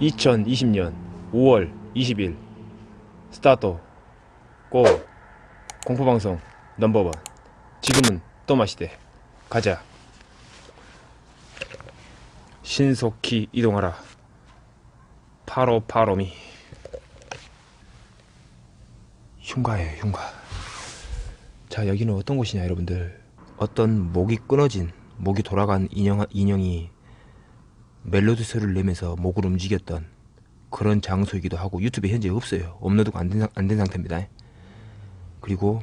(2020년 5월 20일) 스타트 고. 공포방송 넘버원. 지금은 또 마시대. 가자. 신속히 이동하라. 파로 파로미 흉가예요 흉가. 자 여기는 어떤 곳이냐 여러분들. 어떤 목이 끊어진 목이 돌아간 인형, 인형이 멜로디 소리를 내면서 목을 움직였던 그런 장소이기도 하고 유튜브에 현재 없어요. 업로드가 안된 안된 상태입니다. 그리고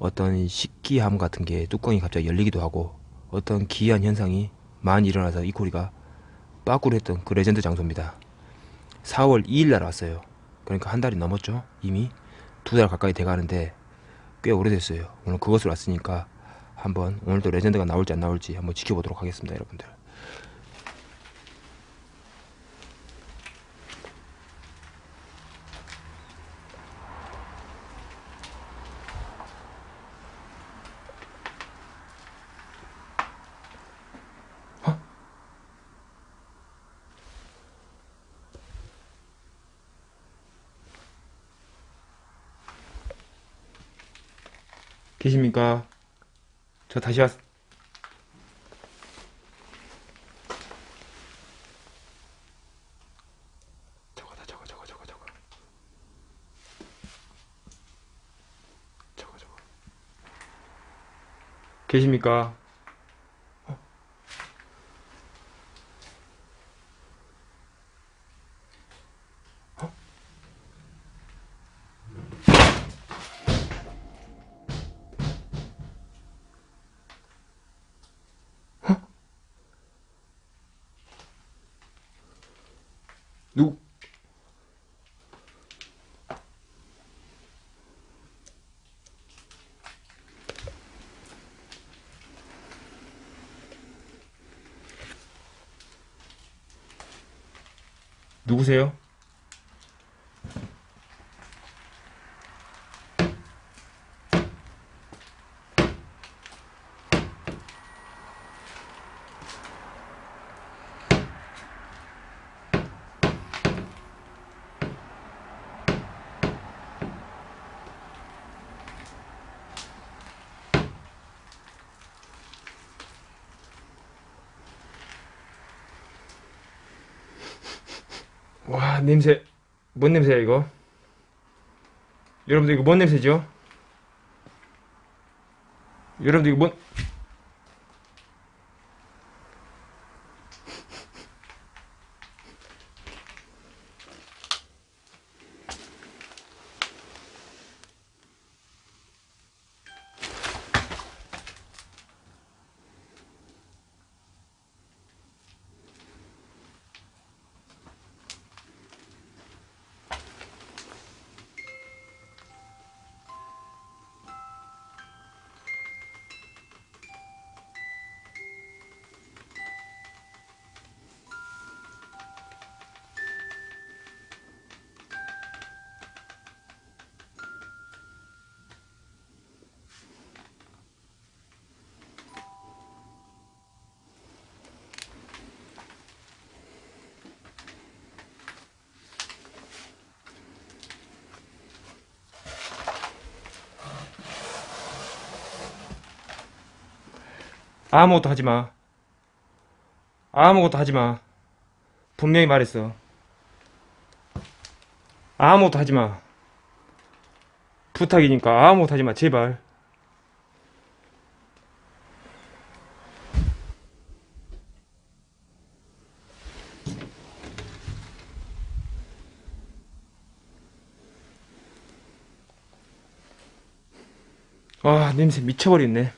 어떤 식기함 같은 게 뚜껑이 갑자기 열리기도 하고 어떤 기이한 현상이 많이 일어나서 이 코리가 빠꾸를 했던 그 레전드 장소입니다. 4월 2일 날 왔어요. 그러니까 한 달이 넘었죠 이미 두 달 가까이 돼가는데 꽤 오래됐어요. 오늘 그것을 왔으니까 한번 오늘도 레전드가 나올지 안 나올지 한번 지켜보도록 하겠습니다 여러분들 계십니까? 저 다시 왔... 저거다 저거 저거 저거 저거 저거 저거 계십니까? 누구? 누구세요? 와 냄새 뭔 냄새야 이거 여러분들 이거 뭔 냄새죠? 여러분들 이거 뭔 아무것도 하지마. 아무것도 하지마. 분명히 말했어. 아무것도 하지마. 부탁이니까 아무것도 하지마. 제발. 와 냄새 미쳐버렸네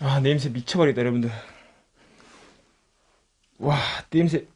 아 냄새 미쳐버리겠다 여러분들. 와 냄새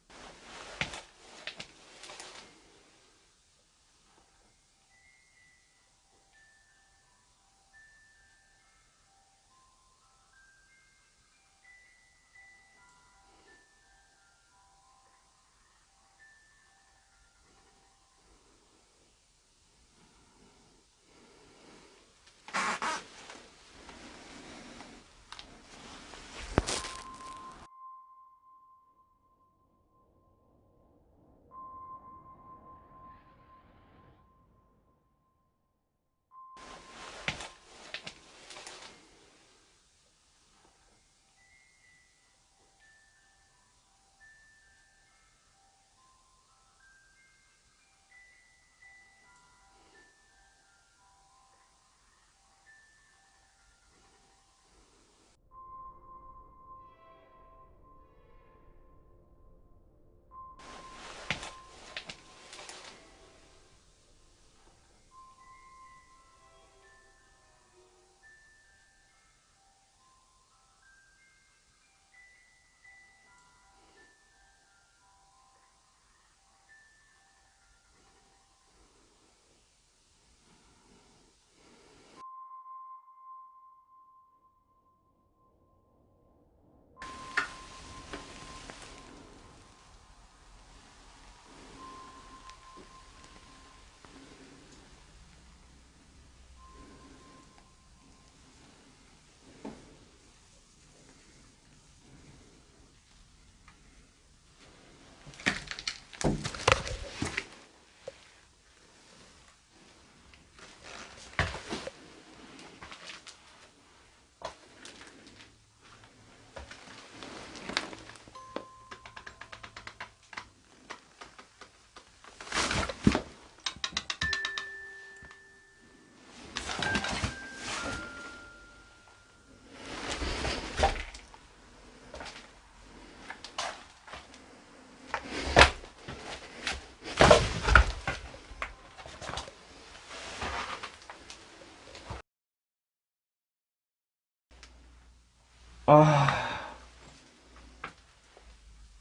아,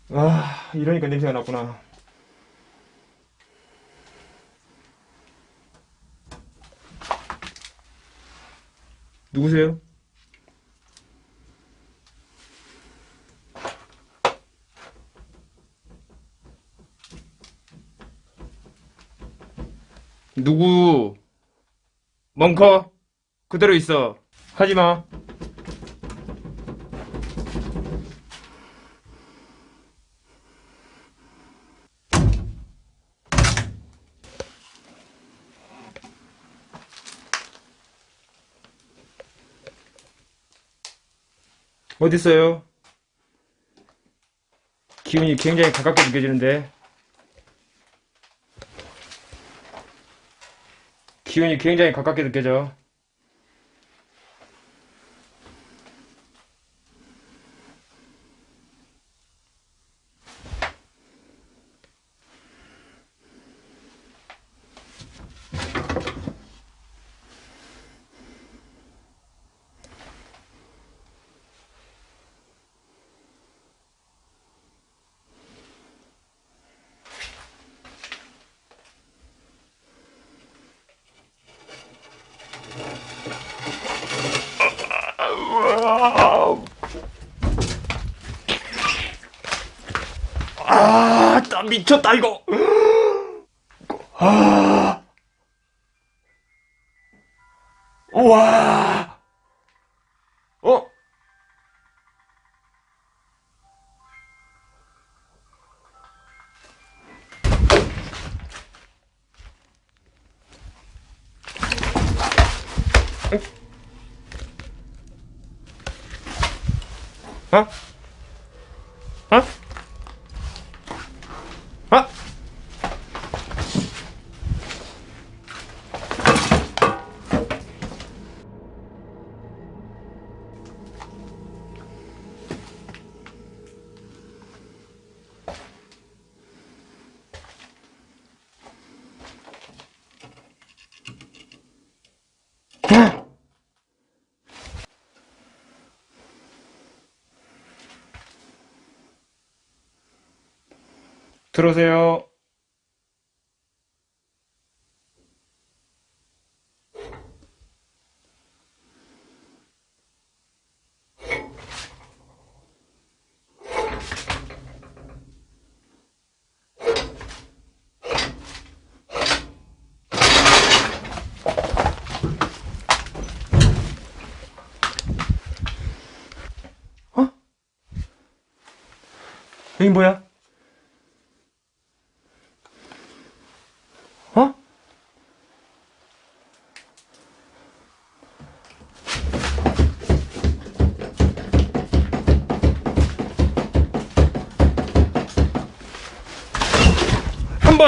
아, 이러니까 냄새가 났구나. 누구세요? 누구? 멍커? 그대로 있어. 하지 마. 어딨어요? 기운이 굉장히 가깝게 느껴지는데 기운이 굉장히 가깝게 느껴져 아, 나 미쳤다 이거. 아, 와, 어? 어? 어? 들어오세요. 여기 뭐야?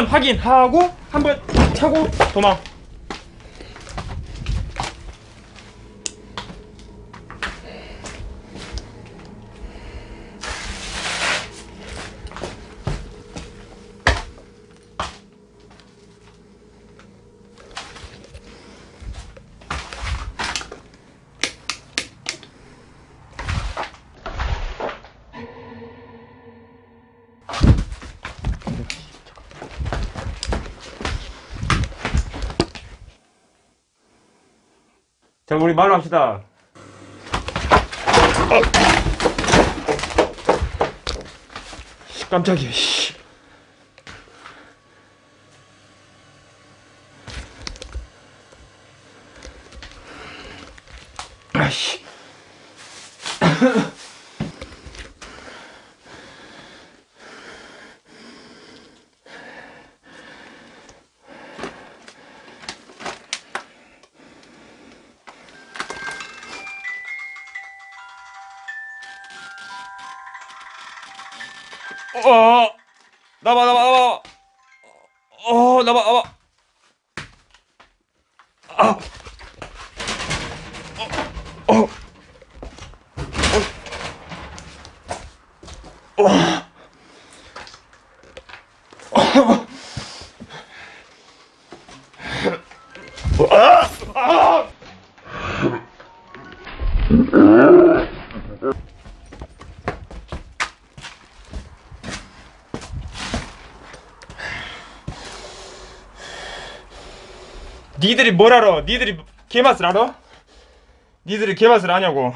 확인하고 한번 차고 도망. 자, 우리 말로 합시다. 씨, 깜짝이야, 씨. 아씨. 어, 나봐, 나봐, 나봐. 어, 나봐, 나봐. 아, 어, 어, 어, 어. 아! 아! 니들이 뭘 알아? 니들이 개맛을 알아? 니들이 개맛을 아냐고.